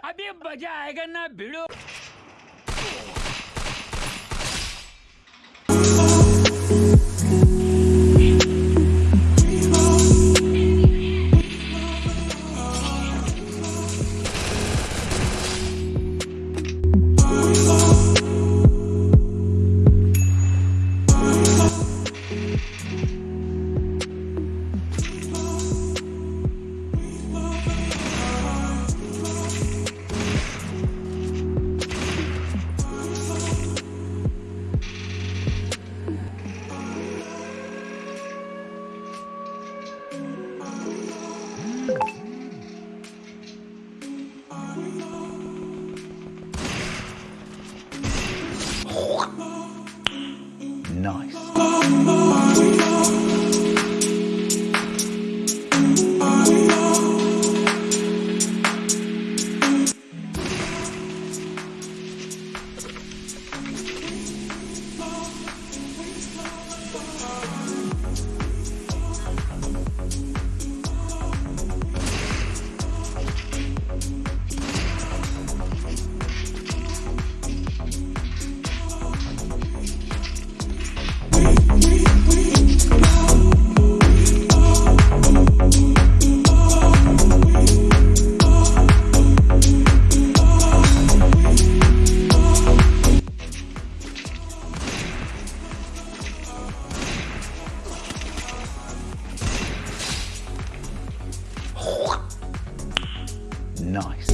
अभी मज़ा आएगा ना भिड़ो। Nice.